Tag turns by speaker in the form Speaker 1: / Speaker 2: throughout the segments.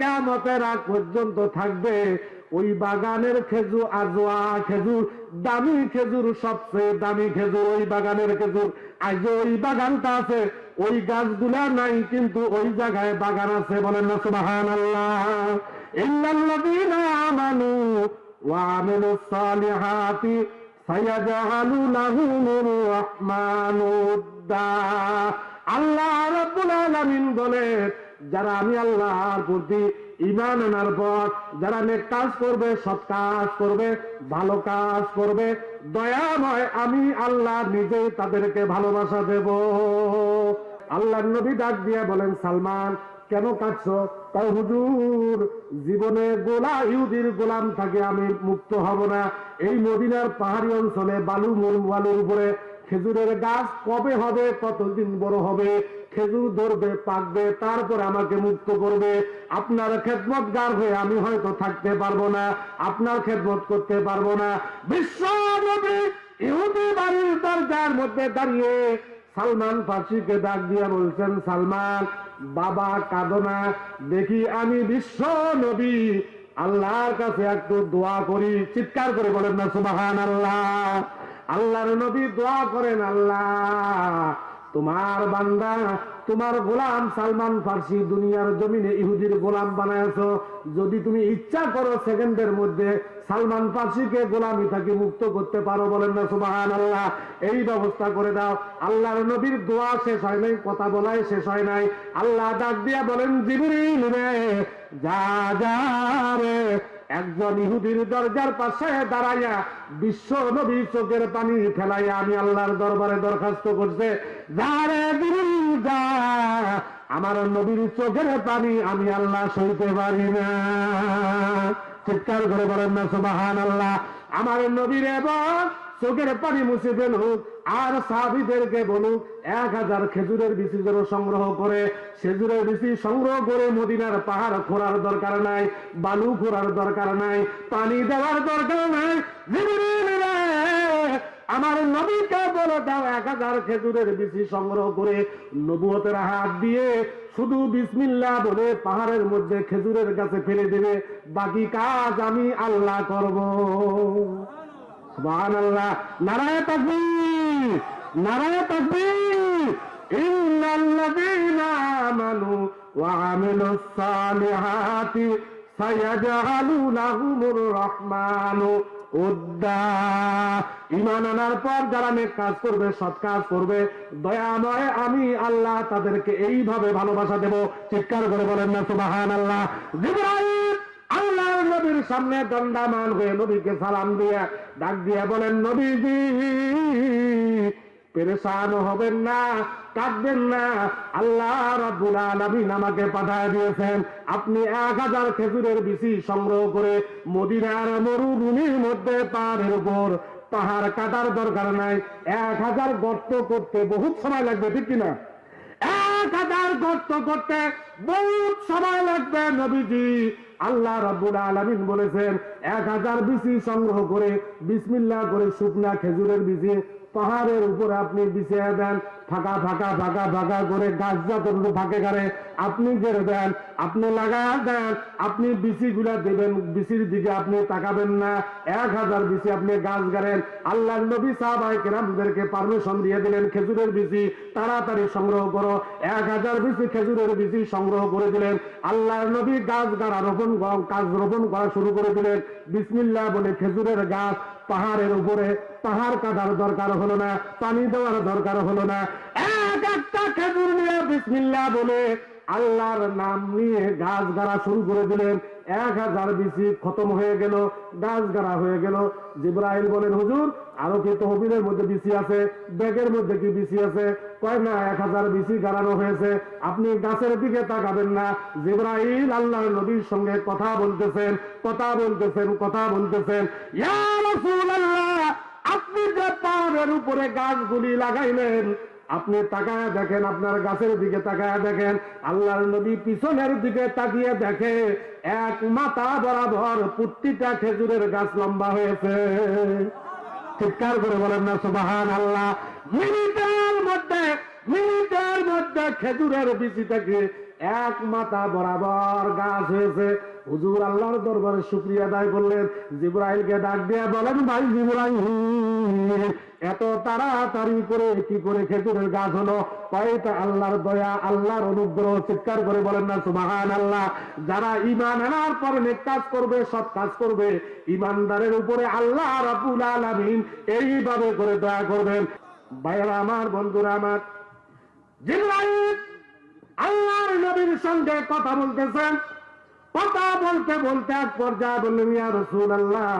Speaker 1: কেমতের আগ পর্যন্ত থাকবে। ওই বাগানের খেজুর, আজোয়া খেজুর, দামি খেজুর, সবচেয়ে দামি খেজুর, ওই বাগানের খেজুর। আজ ওই বাগানটা আছে, ওই গাছগুলা নাই, কিন্তু ওই জায়গায় বাগান আছে বলেন না সুবাহান আল্লাহ আল্লাহ রাব্বুল আলামিন বলে যারা আমি আল্লাহর প্রতি ইমান আনার পর, যারা নেক কাজ করবে, সৎ কাজ করবে, ভালো কাজ করবে, দয়াময় আমি আল্লাহ নিজেই তাদেরকে ভালোবাসা দেব। আল্লাহ নবী ডাক দিয়ে বলেন, সালমান, কেন কাঁদছ? তাই হুজুর, জীবনে গোলা ইহুদির গোলাম থাকে আমি মুক্ত হব না। এই মদিনার পাহাড়ি অঞ্চলে বালু মূল বালুর উপরে খেজুরের গাছ কবে হবে, কতদিন বড় হবে? খেজুর ধরবে, পাকবে, তারপর আমাকে মুক্ত করবে। আপনার খেদমত গার হয়ে আমি হয়তো থাকতে পারব না, আপনার খেদমত করতে পারব না। বিশ্ব দরজার মধ্যে দাঁড়িয়ে সালমান ফার্সিকে ডাক দিয়ে বলছেন, সালমান, বাবা কাঁদনা দেখি আমি বিশ্ব নবী আল্লাহর কাছে একটু দোয়া করি। চিৎকার করে বলেন না সুবাহান আল্লাহ আল্লাহর নবী দোয়া করেন, আল্লাহ। তোমার বান্দা, তোমার গোলাম সালমান ফার্সি দুনিয়ার জমিনে ইহুদির গোলাম বানায়ছো যদি তুমি ইচ্ছা করো সেকেন্ডের মধ্যে সালমান ফার্সিকে গোলামি থেকে মুক্ত করতে পারো বলেন না সুবাহান আল্লাহ এই ব্যবস্থা করে দাও। আল্লাহর নবীর দোয়া শেষ হয় নাই, কথা বলাই শেষ হয় নাই। আল্লাহ ডাক দিয়া বলেন, জিবরিল রে, যা যা রে একজন ইহুদির দরজার পাশে দাঁড়াইয়া বিশ্ব নবী চোখের পানি ফেলাইয়া আমি আল্লাহর দরবারে দরখাস্ত করছে আমার নবীর চোখের পানি আমি আল্লাহ সইতে পারি না। চিৎকার করে বলেন না সুবাহান আল্লাহ আমার নবীর এবং চোখের পানি মুছে ফেলুক আর সাহাবিদেরকে বলুক এক হাজার খেজুরের বিচি যেন সংগ্রহ করে, খেজুরের বিচি সংগ্রহ করে মদিনার পাহাড় খোঁড়ার দরকার নাই, বালু খোঁড়ার দরকার নাই, পানি দেওয়ার দরকার নাই আমার নবীকে বলে দাও, এক হাজার খেজুরের বিচি সংগ্রহ করে নবুয়তের হাত দিয়ে শুধু বিসমিল্লাহ বলে পাহাড়ের মধ্যে খেজুরের কাছে ফেলে দেবে, বাকি কাজ আমি আল্লাহ করব। ইমান আনার পর যারা নেক কাজ করবে, সৎ কাজ করবে, দয়াময় আমি আল্লাহ তাদেরকে এইভাবে ভালোবাসা দেব। চিৎকার করে বলেন না সুবাহান আল্লাহ জিবরাইল! নবীর সামনে দণ্ডামান হয়ে নবীকে সালাম দিয়ে ডাক দিয়ে বলেন, নবীজি, পেরেশান হবেন না, কাঁদবেন না। আল্লাহ আমাকে দিয়েছেন। আপনি এক হাজার খেজুরের সংগ্রহ করে মদিনার মরুভূমির মধ্যে পাহাড়ের উপর পাহাড় কাটার দরকার নাই। এক হাজার গর্ত করতে বহুত সময় লাগবে, ঠিক কিনা? এক হাজার গর্ত করতে বহুত সময় লাগবে, নবীজি। আল্লাহ রাবুল আলমিন বলেছেন এক হাজার বিচি সংগ্রহ করে বিসমিল্লা করে শুকনা খেজুরের বিচি পাহাড়ের উপরে আপনি বিছিয়ে দেন, ফাঁকা ফাঁকা ফাঁকা ফাঁকা করে গাছ যতটুকু ফাঁকে গাড়ে আপনি গেড়ে দেন, আপনি লাগা দেন, আপনি বিচি গুলা দেবেন বিচির দিকে আপনি তাকাবেন না। এক হাজার বিচি আপনি গাছ গাড়েন আল্লাহ নবী সাহাবাই কেরামদেরকে পারমিশন দিয়ে দিলেন, খেজুরের বিচি তাড়াতাড়ি সংগ্রহ করো। এক হাজার বিচি খেজুরের বিচি সংগ্রহ করে দিলেন, আল্লাহর নবী গাছ গাড়া রোপণ কাজ রোপণ করা শুরু করে দিলেন। বিসমিল্লাহ বলে খেজুরের গাছ পাহাড়ের উপরে, পাহাড় কাটার দরকার হলো না, পানি দেওয়ার দরকার হলো না। এক একটা খেজুর নিয়ে বিসমিল্লা বলে আল্লাহর নাম নিয়ে গাছ গাড়া শুরু করে দিলেন। এক হাজার বিসি খতম হয়ে গেল গাছ গাড়া হয়ে গেল। জিব্রাইল বলেন, হুজুর, আরও কি তহবিলের মধ্যে বিসি আছে? ব্যাগের মধ্যে কি বিসি আছে? কয়, না, এক হাজার বিসি গাড়ানো হয়েছে। আপনি গাছের দিকে তাকাবেন না। জিব্রাইল আল্লাহর নবীর সঙ্গে কথা বলতেছেন কথা বলতেছেন কথা বলতেছেন। আপনি যে পাহাড়ের উপরে গাছগুলি লাগাইলেন আপনি তাকায় দেখেন, আপনার গাছের দিকে তাকায় দেখেন, আল্লাহর নবী পিছনের দিকে তাকিয়ে দেখে, এক মাথা বরাবর প্রতিটা খেজুরের গাছ লম্বা হয়েছে। চিৎকার করে বলেন না সুবাহান আল্লাহ মিনিটের মধ্যে মিনিটের মধ্যে খেজুরের বিচি থেকে এক মাথা বরাবর গাছ হয়েছে। হুজুর আল্লাহর দরবারে শুক্রিয়া আদায় করলেন। জিব্রাইলকে ডাক দিয়ে বলেন, ভাই জিব্রাইল এত তাড়াতাড়ি করে কি করে খেজুরের গাছ হলো? কয়টা আল্লাহর দয়া, আল্লাহর অনুগ্রহ চিৎকার করে বলেন না সুবাহান আল্লাহ যারা ইমান আনার পর নেক কাজ করবে, সৎ কাজ করবে ইমানদারের উপরে আল্লাহ রাবুল আলামিন এইভাবে করে দয়া করবেন। ভাইয়েরা আমার, বন্ধুরা আমার, জিব্রাইল আল্লাহর নবীর সঙ্গে কথা বলতেছেন। কথা বলতে বলতে এক পর্যায়ে বললেন, ইয়া রসুল আল্লাহ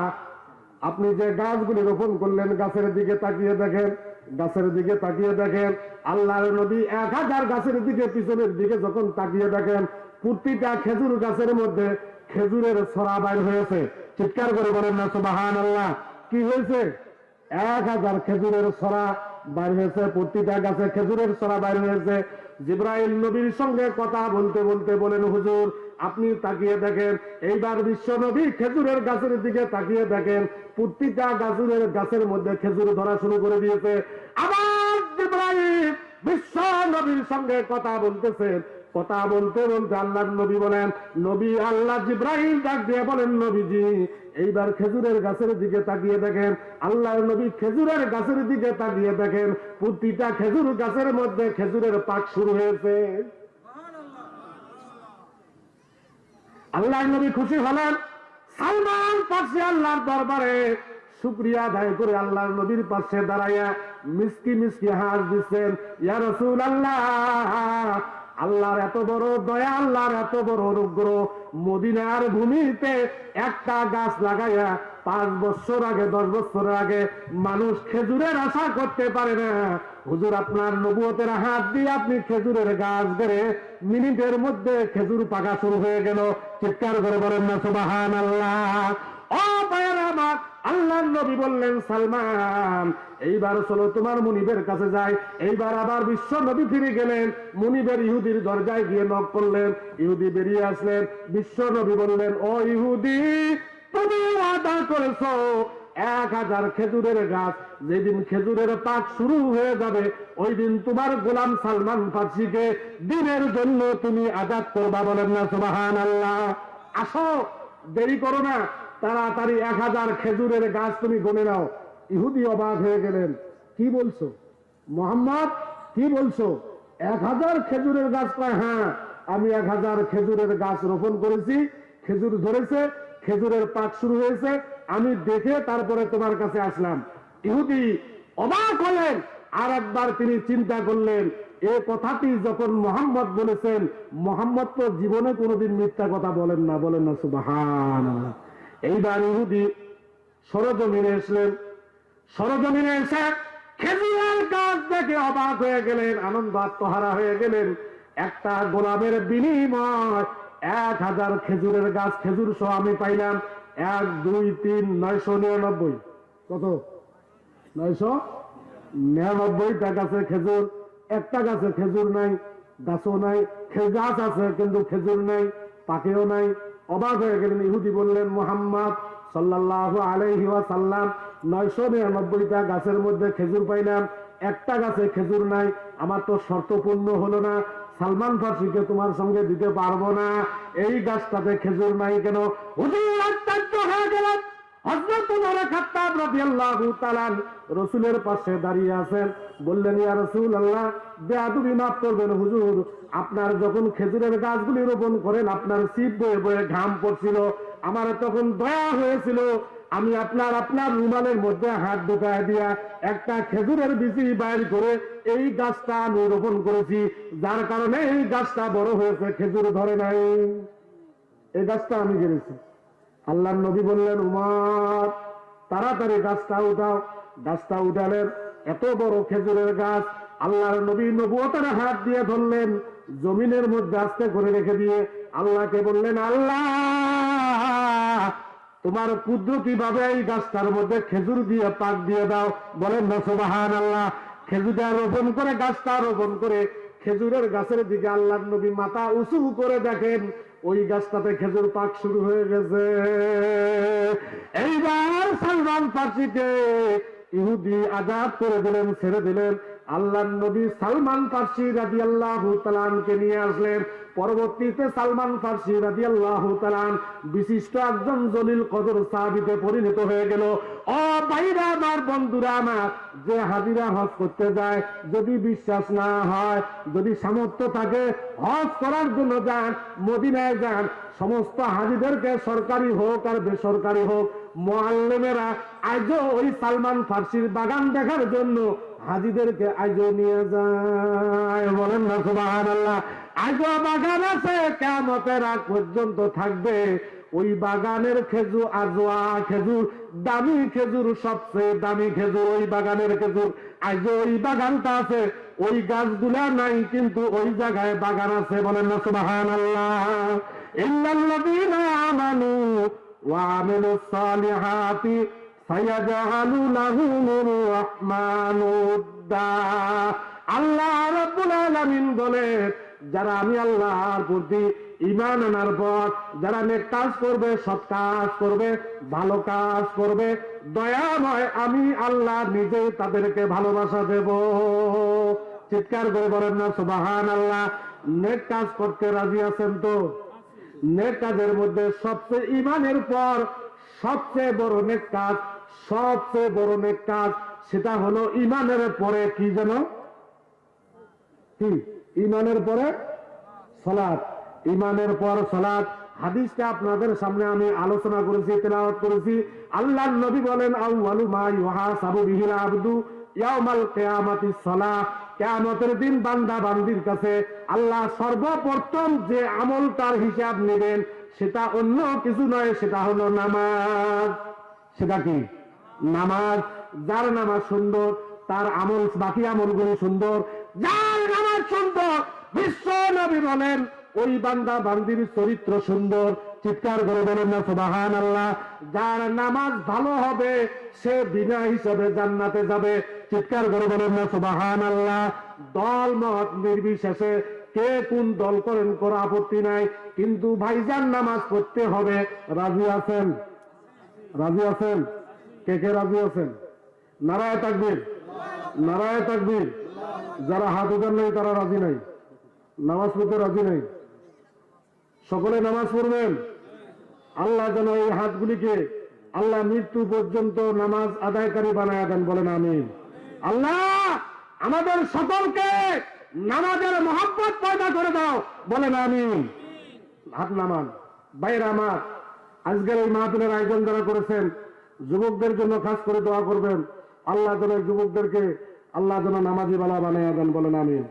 Speaker 1: আপনি যে গাছগুলি রোপণ করলেন, গাছের দিকে তাকিয়ে দেখেন, গাছের দিকে তাকিয়ে দেখেন, আল্লাহর নবী এক হাজার গাছের দিকে পিছনের দিকে যখন তাকিয়ে দেখেন, প্রতিটা খেজুর গাছের মধ্যে খেজুরের ছড়া বাইর হয়েছে। চিৎকার করে বলেন না সুবাহান আল্লাহ কি হয়েছে? এক হাজার খেজুরের ছড়া বাইর হয়েছে, প্রতিটা গাছে খেজুরের ছড়া বাইর হয়েছে। জিব্রাইল নবীর সঙ্গে কথা বলতে বলতে বলেন, হুজুর আপনি তাকিয়ে দেখেন, এইবার বিশ্ব নবী খেজুরের গাছের দিকে তাকিয়ে দেখেন, প্রতিটা গাছের গাছের মধ্যে খেজুর ধরা শুরু করে দিয়েছে। আবার বিশ্ব নবীর সঙ্গে কথা বলতেছেন কথা বলতে বলতে আল্লাহ নবী বলেন, নবী আল্লাহ জিব্রাহিম ডাক দিয়ে বলেন, নবীজি, এইবার খেজুরের গাছের দিকে তাকিয়ে দেখেন আল্লাহ নবী খেজুরের গাছের দিকে তাকিয়ে দেখেন, প্রতিটা খেজুর গাছের মধ্যে খেজুরের পাক শুরু হয়েছে। আল্লাহ নবী খুশি হলেন। সালমান পাশে আল্লাহর দরবারে শুক্রিয়া আদায় করে আল্লাহ নবীর পাশে দাঁড়াইয়া মিসকি মিসকি হাস দিচ্ছেন। ইয়া রসুল আল্লাহ আল্লাহর এত বড় দয়া, আল্লাহর এত বড় অনুগ্রহ। মদিনার ভূমিতে একটা গাছ লাগাইয়া পাঁচ বছর আগে, দশ বছর আগে মানুষ খেজুরের আশা করতে পারে না। হুজুর, আপনার নবুয়তের হাত দিয়ে আপনি খেজুরের গাছ ধরে মিনিটের মধ্যে খেজুর পাকা শুরু হয়ে গেল। চিৎকার করে বলেন না সুবাহান আল্লাহ আল্লাহর নবী বললেন, সালমান, এইবার চলো তোমার মুনিবের কাছে যায় এইবার আবার বিশ্ব নবী ফিরে গেলেন। মুনিবের ইহুদির দরজায় গিয়ে নক করলেন। ইহুদি বেরিয়ে আসলেন। বিশ্ব নবী বললেন, ও ইহুদি তুমি আদা করেছ। এক হাজার খেজুরের গাছ যেদিন খেজুরের পাক শুরু হয়ে যাবে ওই দিন তোমার গোলাম সালমান ফার্সিকে দিনের জন্য তুমি আজাদ করবা বলেন না সুবাহান আল্লাহ আসো, দেরি করো না, তাড়াতাড়ি এক হাজার খেজুরের গাছ তুমি গনে নাও। ইহুদি অবাক হয়ে গেলেন। কি বলছো? মোহাম্মদ, কি বলছো? এক হাজার খেজুরের গাছ কয় হ্যাঁ আমি এক হাজার খেজুরের গাছ রোপণ করেছি, খেজুর ধরেছে খেজুরের পাক শুরু হয়েছে, আমি দেখে তারপরে তোমার কাছে আসলাম। ইহুদি অবাক হলেন, আর একবার তিনি চিন্তা করলেন, এ কথাটি যখন মোহাম্মদ বলেছেন, মোহাম্মদ তো জীবনে কোনোদিন মিথ্যা কথা বলেন না বলেন না সুবাহান এইবার ইহুদি সরজমিনে এসলেন। সরজমিনে এসে খেজুরের গাছ দেখে অবাক হয়ে গেলেন, আনন্দ আত্মহারা হয়ে গেলেন। একটা গোলামের বিনিময় এক হাজার খেজুরের গাছ, খেজুর সহ আমি পাইলাম এক, দুই, তিন, নয়শো নিরানব্বই। কত? নয়শো নিরানব্বইটা গাছে খেজুর। একটা গাছে খেজুর নাই, গাছও নাই গাছ আছে কিন্তু খেজুর নাই পাকেও নাই। অবাক হয়ে গেলেন, ইহুদি বললেন, মোহাম্মদ সাল্লাল্লাহু আলাইহি ওয়াসাল্লাম, নয়শো নিরানব্বইটা গাছের মধ্যে খেজুর পাইলাম। একটা গাছে খেজুর নাই, আমার তো শর্ত পূর্ণ হলো না। সালমান ফার্সিকে তোমার সঙ্গে দিতে পারব না। এই গাছটাতে খেজুর নাই কেন? রাসূলের পাশে দাঁড়িয়ে আছেন। বললেন, ইয়া রসুল আল্লাহ বেয়াদবি মাফ করবেন হুজুর। আপনার যখন খেজুরের গাছগুলি রোপণ করেন, আপনার শীত বয়ে বয়ে ঘাম পড়ছিল। আমার তখন দয়া হয়েছিল আমি আপনার আপনার রুমালের মধ্যে হাত ঢুকায় দিয়া একটা খেজুরের বিচি বাইর করে এই গাছটা আমি রোপণ করেছি। যার কারণে এই গাছটা বড় হয়েছে, খেজুর ধরে নাই। এই গাছটা আমি গেড়েছি। আল্লাহ নবী বললেন, উমার, তাড়াতাড়ি গাছটা উঠাও। গাছটা উঠালেন এত বড় খেজুরের গাছ আল্লাহর নবী নবুয়তের হাত দিয়ে ধরলেন। জমিনের মধ্যে আস্তে করে রেখে দিয়ে আল্লাহকে বললেন, আল্লাহ তোমার কুদরতি ভাবে এই গাছটার মধ্যে খেজুর দিয়ে পাক দিয়ে দাও। বলেন না সুবাহান আল্লাহ খেজুরটা রোপণ করে, গাছটা রোপণ করে খেজুরের গাছের দিকে আল্লাহ নবী মাথা উঁচু করে দেখেন। ওই গাছটাতে খেজুর পাক শুরু হয়ে গেছে। এইবার সালমান ফার্সিকে ইহুদি আজাদ করে দিলেন, ছেড়ে দিলেন। আল্লাহ নবী সালমান ফার্সি রাজি আল্লাহ তালানকে নিয়ে আসলেন। পরবর্তীতে সালমান ফার্সি রাজি আল্লাহ বিশিষ্ট একজন জলিল কদর সাহাবিতে পরিণত হয়ে গেল। ও ভাইরা আমার বন্ধুরা আমার, যে হাজিরা হজ করতে যায়, যদি বিশ্বাস না হয়, যদি সামর্থ্য থাকে, হজ করার জন্য যান, মদিনায় যান, সমস্ত হাজিদেরকে সরকারি হোক আর বেসরকারি হোক, মোয়াল্লেমেরা আজও ওই সালমান ফার্সির বাগান দেখার জন্য হাজিদেরকে আজও নিয়ে যায়। বলেন না সুবাহান আল্লাহ আজও বাগান আছে কেমতের আগ পর্যন্ত থাকবে। ওই বাগানের খেজুর, আজোয়া খেজুর, দামি খেজুর, সবচেয়ে দামি খেজুর ওই বাগানের খেজুর। আজ ওই বাগানটা আছে, ওই গাছগুলা নাই, কিন্তু ওই জায়গায় বাগান আছে, বলেন না সুবাহান আল্লাহ ইল্লাল্লাযীনা আমানু ওয়া আমিলুস সালিহাতি সায়াজআলু লাহুমুর রাহমানু উদ্দা আল্লাহ রাব্বুল আলামিন বলেন, যারা আমি আল্লাহর প্রতি ইমান আনার পর যারা নেক কাজ করবে, সৎ কাজ করবে, ভালো কাজ করবে দয়াময় আমি আল্লাহ নিজেই তাদেরকে ভালোবাসা দেব। চিৎকার করে বলেন না সুবাহান আল্লাহ নেক কাজ করতে রাজি আছেন তো? নেক কাজের মধ্যে সবচেয়ে ইমানের পর সবচেয়ে বড় নেক কাজ, সবচেয়ে বড় নেক কাজ সেটা হলো ইমানের পরে কি যেন কি? ইমানের পরে সলাৎ ইমানের পর সলাদ হাদিসটা আপনাদের সামনে আমি আলোচনা করেছি, তেলাওয়াত করেছি। আল্লাহ নবী বলেন আউয়ালু মা ইউহাসাবু বিহিল আবদু ইয়াউমাল কিয়ামাতি সালাহ। কিয়ামতের দিন বান্দা বান্দির কাছে আল্লাহ সর্বপ্রথম যে আমল তার হিসাব নেবেন, সেটা অন্য কিছু নয়, সেটা হলো নামাজ। সেটা কি? নামাজ। যার নামাজ সুন্দর, তার আমল, বাকি আমলগুলি সুন্দর। যার নামাজ সুন্দর, বিশ্ব নবী বলেন, ওই বান্দা বান্দির চরিত্র সুন্দর। চিৎকার করে বলেন না সুবাহান আল্লাহ যার নামাজ ভালো হবে, সে বিনা হিসাবে জান্নাতে যাবে। চিৎকার করে বলেন না সুবাহান আল্লাহ দল মত নির্বিশেষে কে কোন দল করেন কোনো আপত্তি নাই। কিন্তু ভাইজান নামাজ পড়তে হবে। রাজি আছেন? রাজি আছেন? কে কে রাজি আছেন? নারায় তাকবীর। নারায় তাকবীর। যারা হাত উঠান নাই, তারা রাজি নাই। নামাজ পড়তে রাজি নাই। সকলে নামাজ পড়বেন। আল্লাহ যেন এই হাতগুলিকে আল্লাহ মৃত্যু পর্যন্ত নামাজ আদায়কারী বানায় দেন বলেন, আমিন। আল্লাহ, আমাদের সকলকে নামাজের মহাব্বত পয়দা করে দাও। বলেন আমি হাত নামান বাইরে আমার, আজকের এই মাহাতুলের আয়োজন যারা করেছেন, যুবকদের জন্য খাস করে দোয়া করবেন। আল্লাহ যেন যুবকদেরকে, আল্লাহ যেন নামাজি বালা বানিয়ে দেন, বলেন আমিন।